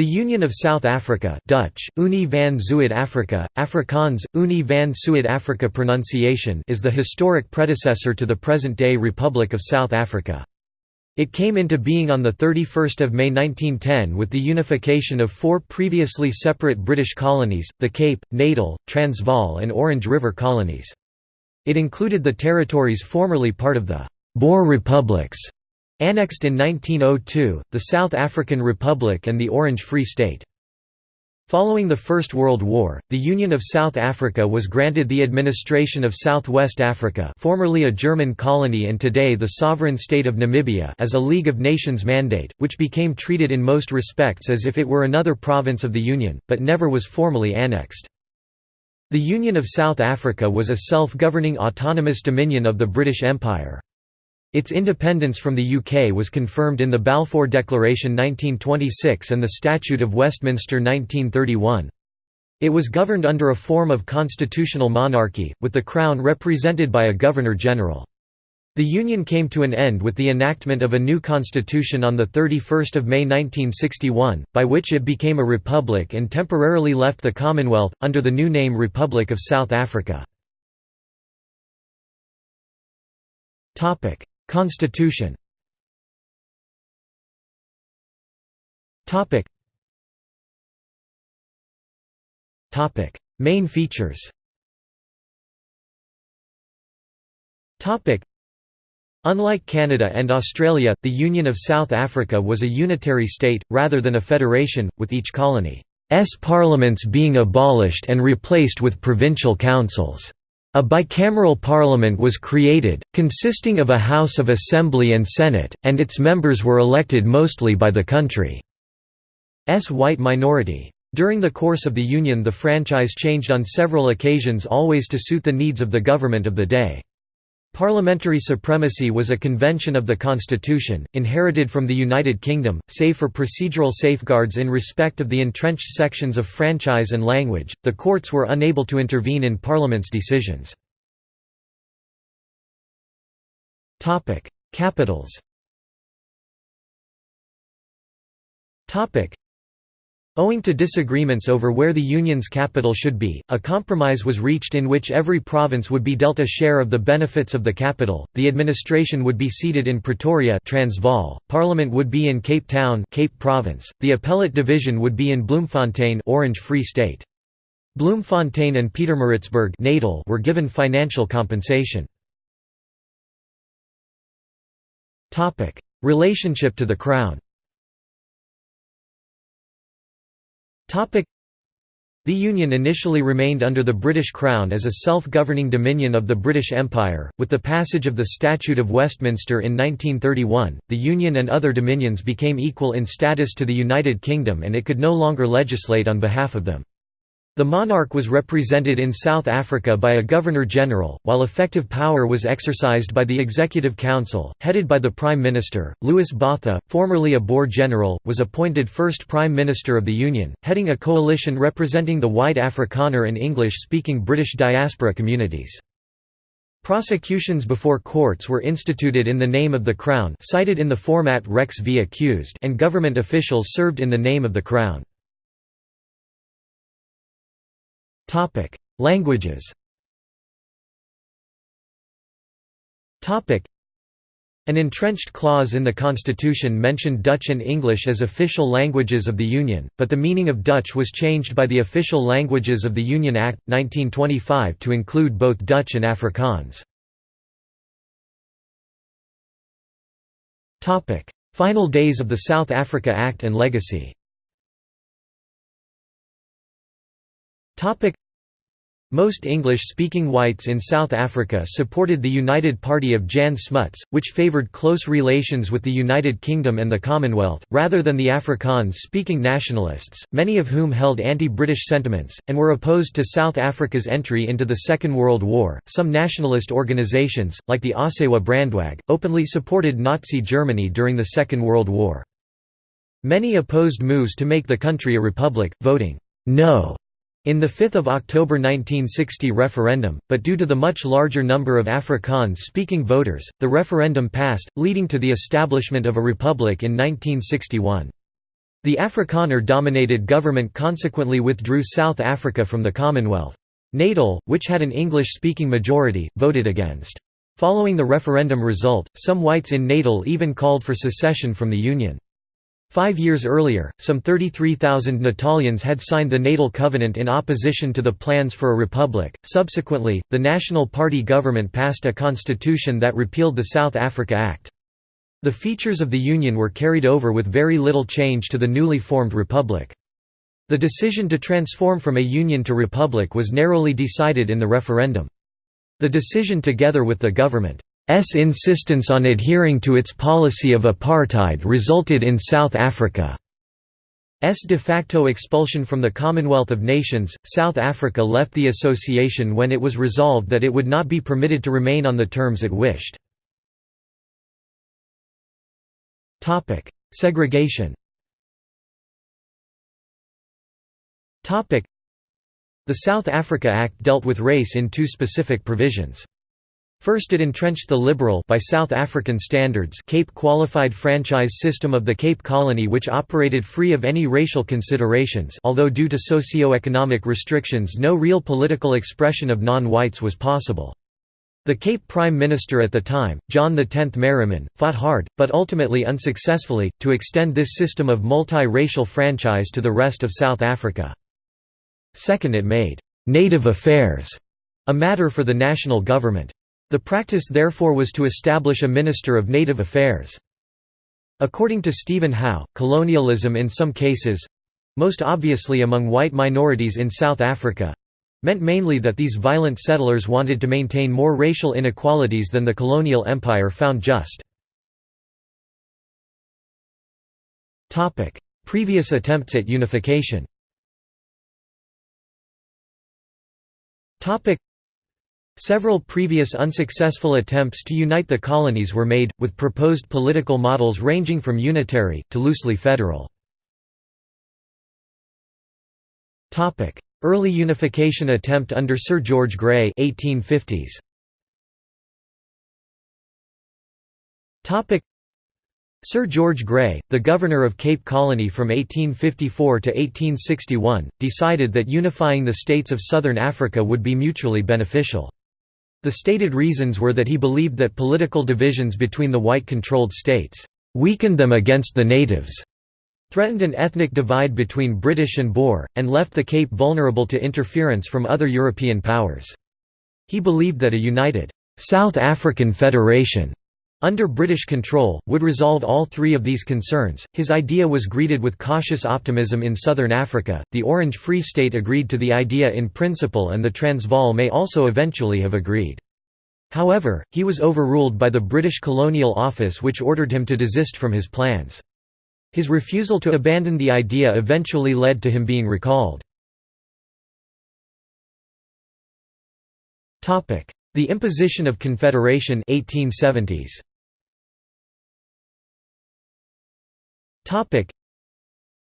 The Union of South Africa Dutch, Unie van Zuid-Afrika, Afrikaans, Unie van Suid-Afrika pronunciation is the historic predecessor to the present-day Republic of South Africa. It came into being on 31 May 1910 with the unification of four previously separate British colonies, the Cape, Natal, Transvaal and Orange River colonies. It included the territories formerly part of the Boer Republics Annexed in 1902, the South African Republic and the Orange Free State. Following the First World War, the Union of South Africa was granted the administration of Southwest Africa formerly a German colony and today the sovereign state of Namibia as a League of Nations mandate, which became treated in most respects as if it were another province of the Union, but never was formally annexed. The Union of South Africa was a self-governing autonomous dominion of the British Empire. Its independence from the UK was confirmed in the Balfour Declaration 1926 and the Statute of Westminster 1931. It was governed under a form of constitutional monarchy, with the Crown represented by a Governor-General. The Union came to an end with the enactment of a new constitution on 31 May 1961, by which it became a republic and temporarily left the Commonwealth, under the new name Republic of South Africa. Constitution. Main features. Unlike Canada and Australia, the Union of South Africa was a unitary state, rather than a federation, with each colony's parliaments being abolished and replaced with provincial councils. A bicameral parliament was created, consisting of a House of Assembly and Senate, and its members were elected mostly by the country's white minority. During the course of the Union the franchise changed on several occasions always to suit the needs of the government of the day. Parliamentary supremacy was a convention of the constitution, inherited from the United Kingdom, save for procedural safeguards in respect of the entrenched sections of franchise and language, the courts were unable to intervene in Parliament's decisions. Capitals Owing to disagreements over where the Union's capital should be, a compromise was reached in which every province would be dealt a share of the benefits of the capital, the administration would be seated in Pretoria Transvaal, Parliament would be in Cape Town Cape Province, the appellate division would be in Bloemfontein Orange Free State. Bloemfontein and Pietermaritzburg Natal were given financial compensation. Relationship to the Crown the Union initially remained under the British Crown as a self-governing dominion of the British Empire. With the passage of the Statute of Westminster in 1931, the Union and other dominions became equal in status to the United Kingdom and it could no longer legislate on behalf of them. The monarch was represented in South Africa by a Governor-General, while effective power was exercised by the Executive Council, headed by the Prime Minister. Louis Botha, formerly a Boer general, was appointed first Prime Minister of the Union, heading a coalition representing the white Afrikaner and English-speaking British diaspora communities. Prosecutions before courts were instituted in the name of the Crown cited in the format Rex v accused and government officials served in the name of the Crown. Topic: Languages. Topic: An entrenched clause in the constitution mentioned Dutch and English as official languages of the Union, but the meaning of Dutch was changed by the Official Languages of the Union Act 1925 to include both Dutch and Afrikaans. Topic: Final days of the South Africa Act and legacy. Most English-speaking whites in South Africa supported the United Party of Jan Smuts, which favoured close relations with the United Kingdom and the Commonwealth, rather than the Afrikaans-speaking nationalists, many of whom held anti-British sentiments, and were opposed to South Africa's entry into the Second World War. Some nationalist organisations, like the Ossewa Brandwag, openly supported Nazi Germany during the Second World War. Many opposed moves to make the country a republic, voting no in the 5 October 1960 referendum, but due to the much larger number of Afrikaans-speaking voters, the referendum passed, leading to the establishment of a republic in 1961. The Afrikaner-dominated government consequently withdrew South Africa from the Commonwealth. Natal, which had an English-speaking majority, voted against. Following the referendum result, some whites in Natal even called for secession from the Union. Five years earlier, some 33,000 Natalians had signed the Natal Covenant in opposition to the plans for a republic. Subsequently, the National Party government passed a constitution that repealed the South Africa Act. The features of the Union were carried over with very little change to the newly formed republic. The decision to transform from a union to republic was narrowly decided in the referendum. The decision together with the government's insistence on adhering to its policy of apartheid resulted in South Africa's de facto expulsion from the Commonwealth of Nations. South Africa left the association when it was resolved that it would not be permitted to remain on the terms it wished. Topic: Segregation Topic: the South Africa Act dealt with race in two specific provisions. First it entrenched the liberal by South African standards Cape qualified franchise system of the Cape Colony which operated free of any racial considerations although due to socio-economic restrictions no real political expression of non-whites was possible. The Cape Prime Minister at the time, John X Merriman, fought hard, but ultimately unsuccessfully, to extend this system of multi-racial franchise to the rest of South Africa. Second it made «native affairs» a matter for the national government. The practice therefore was to establish a Minister of Native Affairs. According to Stephen Howe, colonialism in some cases—most obviously among white minorities in South Africa—meant mainly that these violent settlers wanted to maintain more racial inequalities than the colonial empire found just. Previous attempts at unification Several previous unsuccessful attempts to unite the colonies were made, with proposed political models ranging from unitary, to loosely federal. Early unification attempt under Sir George Grey 1850s. Sir George Grey, the governor of Cape Colony from 1854 to 1861, decided that unifying the states of southern Africa would be mutually beneficial. The stated reasons were that he believed that political divisions between the white-controlled states weakened them against the natives, threatened an ethnic divide between British and Boer, and left the Cape vulnerable to interference from other European powers. He believed that a united South African Federation under British control, would resolve all three of these concerns. His idea was greeted with cautious optimism in southern Africa. The Orange Free State agreed to the idea in principle, and the Transvaal may also eventually have agreed. However, he was overruled by the British Colonial Office, which ordered him to desist from his plans. His refusal to abandon the idea eventually led to him being recalled. The imposition of Confederation 1870s.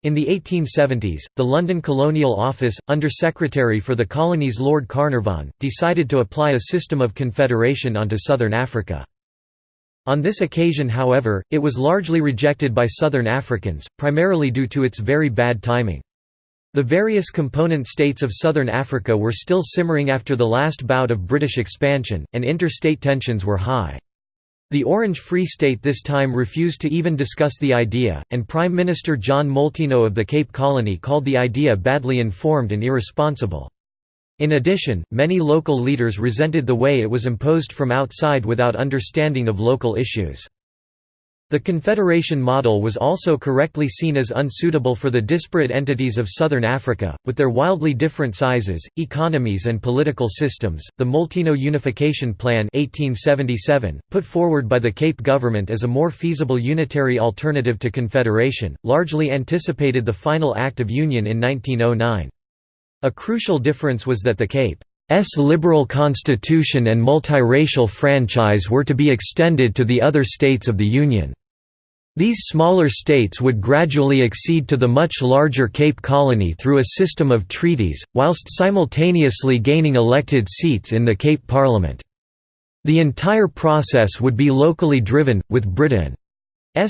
In the 1870s, the London Colonial Office, Under Secretary for the Colonies Lord Carnarvon, decided to apply a system of confederation onto southern Africa. On this occasion however, it was largely rejected by southern Africans, primarily due to its very bad timing. The various component states of southern Africa were still simmering after the last bout of British expansion, and interstate tensions were high. The Orange Free State this time refused to even discuss the idea, and Prime Minister John Molteno of the Cape Colony called the idea badly informed and irresponsible. In addition, many local leaders resented the way it was imposed from outside without understanding of local issues. The Confederation model was also correctly seen as unsuitable for the disparate entities of southern Africa, with their wildly different sizes, economies, and political systems. The Molteno Unification Plan, 1877, put forward by the Cape government as a more feasible unitary alternative to Confederation, largely anticipated the final Act of Union in 1909. A crucial difference was that the Cape S liberal constitution and multiracial franchise were to be extended to the other states of the Union. These smaller states would gradually accede to the much larger Cape Colony through a system of treaties, whilst simultaneously gaining elected seats in the Cape Parliament. The entire process would be locally driven, with Britain's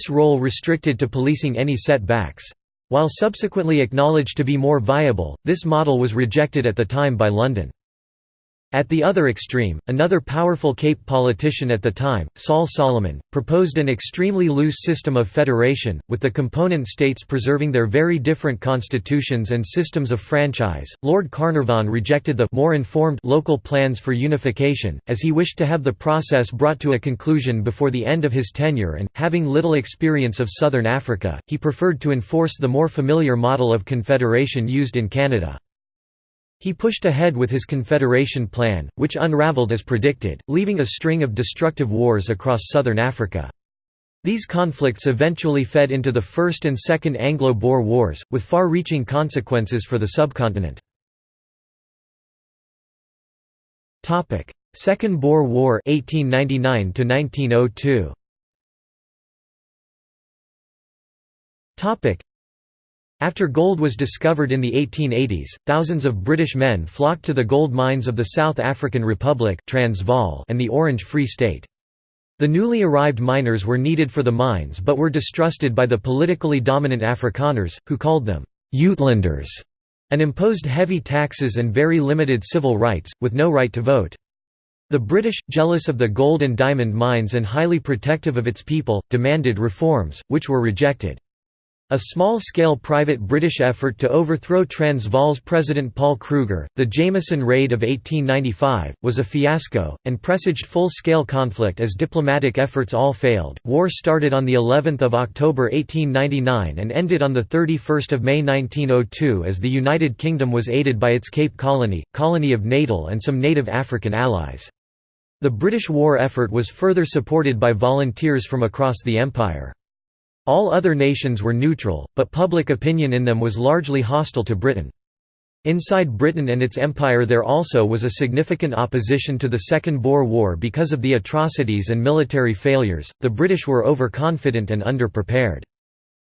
role restricted to policing any setbacks. While subsequently acknowledged to be more viable, this model was rejected at the time by London. At the other extreme, another powerful Cape politician at the time, Saul Solomon, proposed an extremely loose system of federation, with the component states preserving their very different constitutions and systems of franchise. Lord Carnarvon rejected the more informed local plans for unification, as he wished to have the process brought to a conclusion before the end of his tenure and, having little experience of southern Africa, he preferred to enforce the more familiar model of confederation used in Canada. He pushed ahead with his Confederation plan, which unraveled as predicted, leaving a string of destructive wars across southern Africa. These conflicts eventually fed into the First and Second Anglo-Boer Wars, with far-reaching consequences for the subcontinent. Second Boer War 1899 1902. After gold was discovered in the 1880s, thousands of British men flocked to the gold mines of the South African Republic Transvaal and the Orange Free State. The newly arrived miners were needed for the mines but were distrusted by the politically dominant Afrikaners, who called them Uitlanders, and imposed heavy taxes and very limited civil rights, with no right to vote. The British, jealous of the gold and diamond mines and highly protective of its people, demanded reforms, which were rejected. A small-scale private British effort to overthrow Transvaal's President Paul Kruger, the Jameson Raid of 1895, was a fiasco, and presaged full-scale conflict as diplomatic efforts all failed. War started on the 11th of October 1899 and ended on the 31st of May 1902 as the United Kingdom was aided by its Cape Colony, colony of Natal and some native African allies. The British war effort was further supported by volunteers from across the empire. All other nations were neutral, but public opinion in them was largely hostile to Britain. Inside Britain and its empire there also was a significant opposition to the Second Boer War because of the atrocities and military failures, the British were overconfident and underprepared.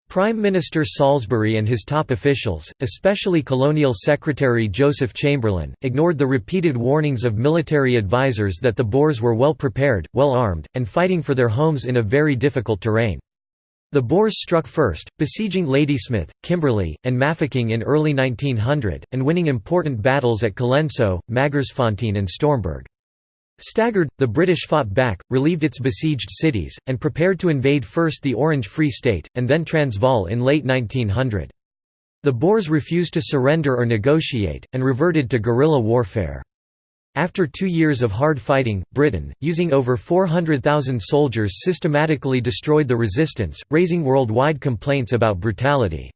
Prime Minister Salisbury and his top officials, especially Colonial Secretary Joseph Chamberlain, ignored the repeated warnings of military advisers that the Boers were well prepared, well armed, and fighting for their homes in a very difficult terrain. The Boers struck first, besieging Ladysmith, Kimberley, and Mafeking in early 1900, and winning important battles at Colenso, Magersfontein and Stormberg. Staggered, the British fought back, relieved its besieged cities, and prepared to invade first the Orange Free State, and then Transvaal in late 1900. The Boers refused to surrender or negotiate, and reverted to guerrilla warfare. After two years of hard fighting, Britain, using over 400,000 soldiers systematically destroyed the resistance, raising worldwide complaints about brutality.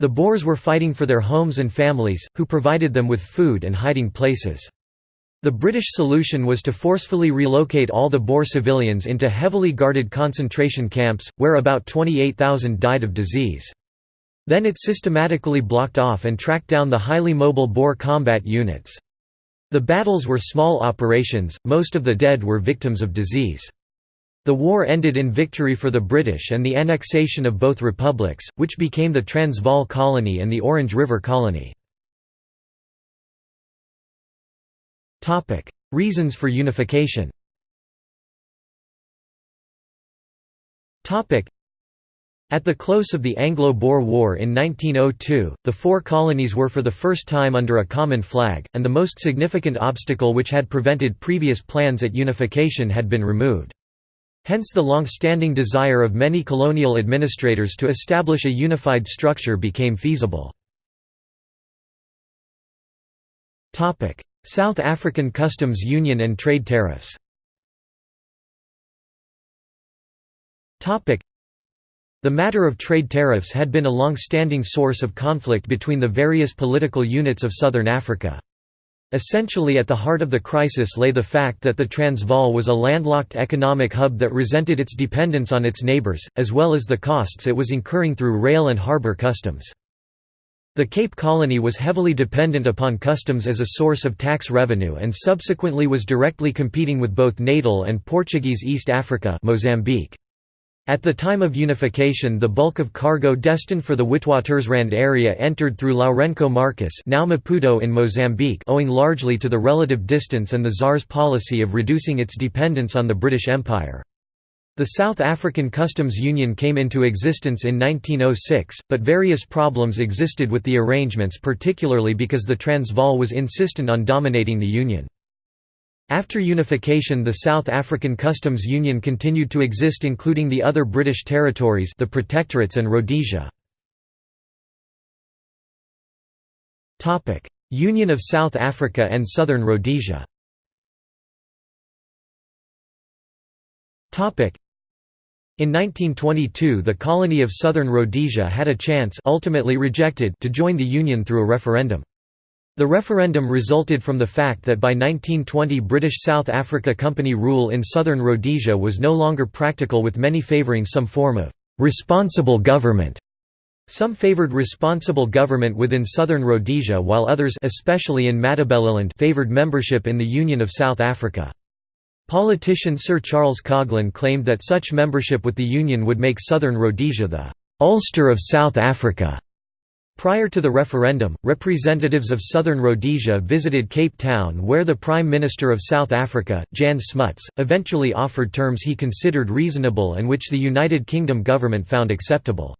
The Boers were fighting for their homes and families, who provided them with food and hiding places. The British solution was to forcefully relocate all the Boer civilians into heavily guarded concentration camps, where about 28,000 died of disease. Then it systematically blocked off and tracked down the highly mobile Boer combat units. The battles were small operations, most of the dead were victims of disease. The war ended in victory for the British and the annexation of both republics, which became the Transvaal Colony and the Orange River Colony. Reasons for unification at the close of the Anglo-Boer War in 1902, the four colonies were for the first time under a common flag, and the most significant obstacle which had prevented previous plans at unification had been removed. Hence the long-standing desire of many colonial administrators to establish a unified structure became feasible. South African Customs Union and trade tariffs the matter of trade tariffs had been a long-standing source of conflict between the various political units of southern Africa. Essentially at the heart of the crisis lay the fact that the Transvaal was a landlocked economic hub that resented its dependence on its neighbours, as well as the costs it was incurring through rail and harbour customs. The Cape Colony was heavily dependent upon customs as a source of tax revenue and subsequently was directly competing with both Natal and Portuguese East Africa Mozambique. At the time of unification the bulk of cargo destined for the Witwatersrand area entered through Lourenco Marques now Maputo in Mozambique owing largely to the relative distance and the ZAR's policy of reducing its dependence on the British Empire. The South African Customs Union came into existence in 1906, but various problems existed with the arrangements particularly because the Transvaal was insistent on dominating the Union. After unification the South African Customs Union continued to exist including the other British territories the Protectorates and Rhodesia. Union of South Africa and Southern Rhodesia in 1922 the colony of Southern Rhodesia had a chance ultimately rejected to join the Union through a referendum. The referendum resulted from the fact that by 1920 British South Africa Company rule in Southern Rhodesia was no longer practical with many favouring some form of «responsible government». Some favoured responsible government within Southern Rhodesia while others especially in Matabeleland favoured membership in the Union of South Africa. Politician Sir Charles Coghlan claimed that such membership with the Union would make southern Rhodesia the «Ulster of South Africa». Prior to the referendum, representatives of southern Rhodesia visited Cape Town where the Prime Minister of South Africa, Jan Smuts, eventually offered terms he considered reasonable and which the United Kingdom government found acceptable.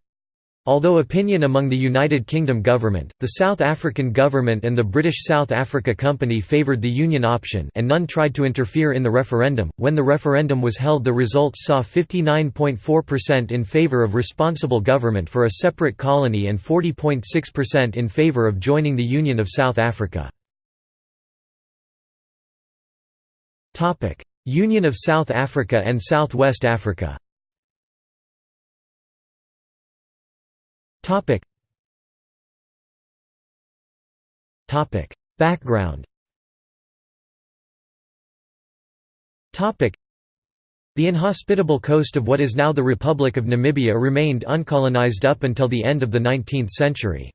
Although opinion among the United Kingdom government, the South African government and the British South Africa Company favoured the Union option and none tried to interfere in the referendum, when the referendum was held the results saw 59.4% in favour of responsible government for a separate colony and 40.6% in favour of joining the Union of South Africa. Union of South Africa and South West Africa Topic. Topic. Background Topic. The inhospitable coast of what is now the Republic of Namibia remained uncolonized up until the end of the 19th century.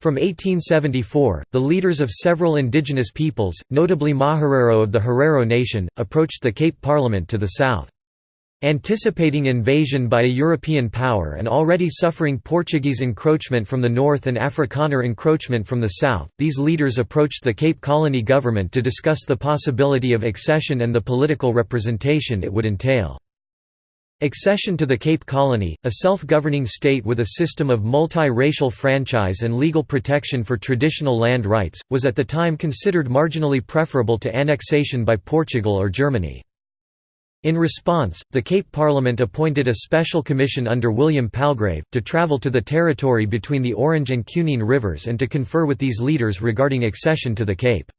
From 1874, the leaders of several indigenous peoples, notably Maherero of the Herero Nation, approached the Cape Parliament to the south. Anticipating invasion by a European power and already suffering Portuguese encroachment from the north and Afrikaner encroachment from the south, these leaders approached the Cape Colony government to discuss the possibility of accession and the political representation it would entail. Accession to the Cape Colony, a self-governing state with a system of multi-racial franchise and legal protection for traditional land rights, was at the time considered marginally preferable to annexation by Portugal or Germany. In response, the Cape Parliament appointed a special commission under William Palgrave, to travel to the territory between the Orange and Cunene rivers and to confer with these leaders regarding accession to the Cape.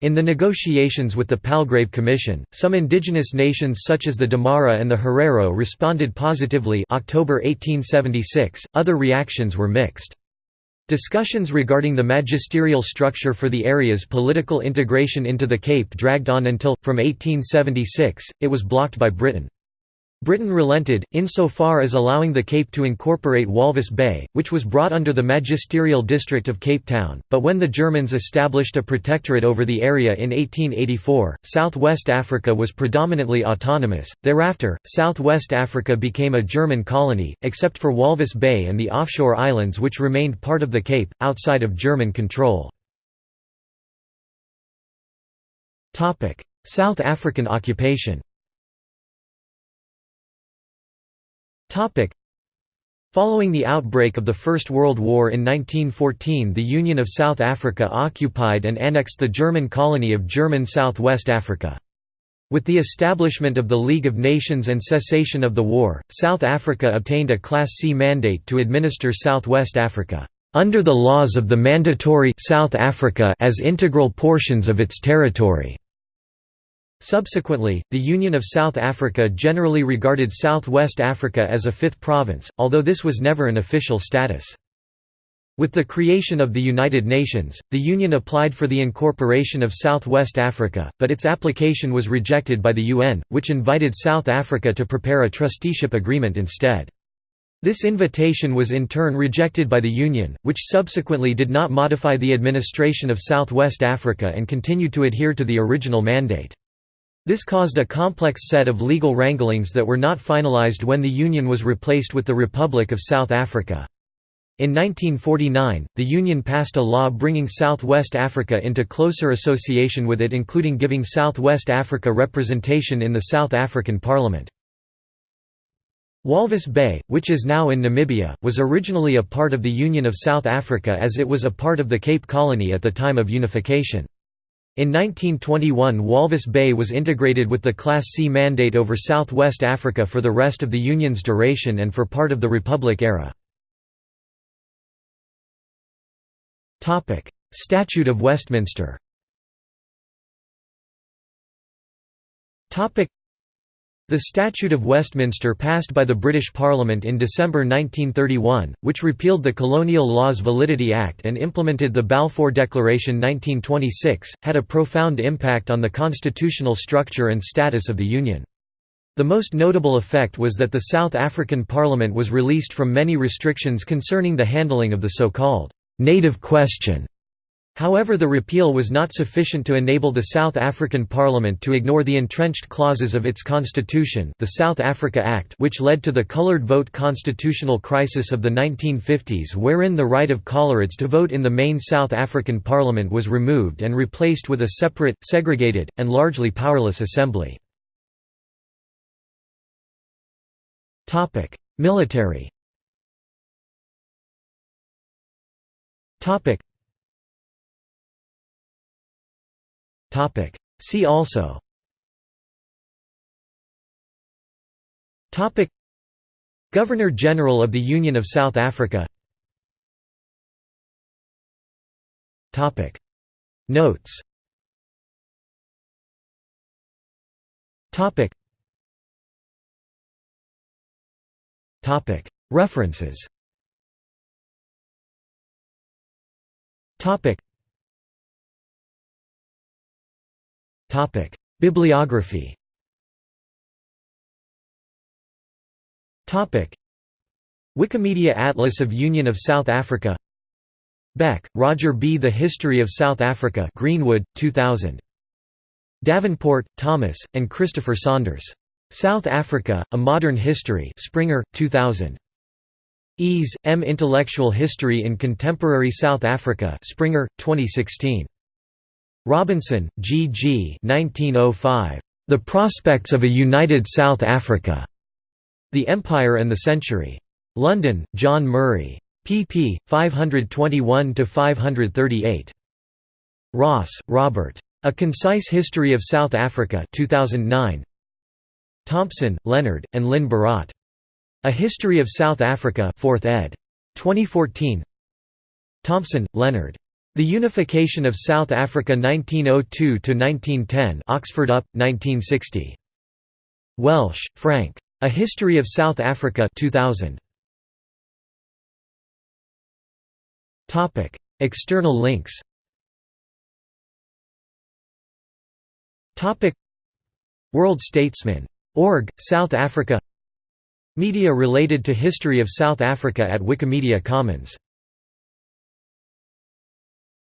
In the negotiations with the Palgrave Commission, some indigenous nations such as the Damara and the Herero responded positively October 1876, other reactions were mixed. Discussions regarding the magisterial structure for the area's political integration into the Cape dragged on until, from 1876, it was blocked by Britain. Britain relented, insofar as allowing the Cape to incorporate Walvis Bay, which was brought under the magisterial district of Cape Town, but when the Germans established a protectorate over the area in 1884, South-West Africa was predominantly autonomous. Thereafter, South-West Africa became a German colony, except for Walvis Bay and the offshore islands which remained part of the Cape, outside of German control. South African occupation Following the outbreak of the First World War in 1914 the Union of South Africa occupied and annexed the German colony of German South West Africa. With the establishment of the League of Nations and cessation of the war, South Africa obtained a Class C mandate to administer South West Africa, "...under the laws of the mandatory South Africa as integral portions of its territory." Subsequently, the Union of South Africa generally regarded South-West Africa as a fifth province, although this was never an official status. With the creation of the United Nations, the Union applied for the incorporation of South-West Africa, but its application was rejected by the UN, which invited South Africa to prepare a trusteeship agreement instead. This invitation was in turn rejected by the Union, which subsequently did not modify the administration of South-West Africa and continued to adhere to the original mandate. This caused a complex set of legal wranglings that were not finalized when the Union was replaced with the Republic of South Africa. In 1949, the Union passed a law bringing South-West Africa into closer association with it including giving South-West Africa representation in the South African Parliament. Walvis Bay, which is now in Namibia, was originally a part of the Union of South Africa as it was a part of the Cape Colony at the time of unification. In 1921 Walvis Bay was integrated with the Class C Mandate over South-West Africa for the rest of the Union's duration and for part of the Republic era. Statute of Westminster the Statute of Westminster passed by the British Parliament in December 1931, which repealed the Colonial Laws Validity Act and implemented the Balfour Declaration 1926, had a profound impact on the constitutional structure and status of the Union. The most notable effect was that the South African Parliament was released from many restrictions concerning the handling of the so-called «native question» However the repeal was not sufficient to enable the South African Parliament to ignore the entrenched clauses of its constitution the South Africa Act which led to the coloured vote constitutional crisis of the 1950s wherein the right of coloureds to vote in the main South African Parliament was removed and replaced with a separate, segregated, and largely powerless assembly. Military See also. Topic. Governor-General of the Union of South Africa. Notes. References Bibliography. Topic: Wikimedia Atlas of Union of South Africa. Beck, Roger B. The History of South Africa. Greenwood, 2000. Davenport, Thomas, and Christopher Saunders. South Africa: A Modern History. Springer, 2000. Eze, M. Intellectual History in Contemporary South Africa. Springer, 2016. Robinson, G. G. 1905. The Prospects of a United South Africa. The Empire and the Century. London, John Murray. pp. 521–538. Ross, Robert. A Concise History of South Africa 2009. Thompson, Leonard, and Lynn Berat. A History of South Africa 4th ed. 2014 Thompson, Leonard. The Unification of South Africa 1902–1910 Oxford UP, 1960. Welsh, Frank. A History of South Africa 2000. External links World Statesman. Org, South Africa Media related to History of South Africa at Wikimedia Commons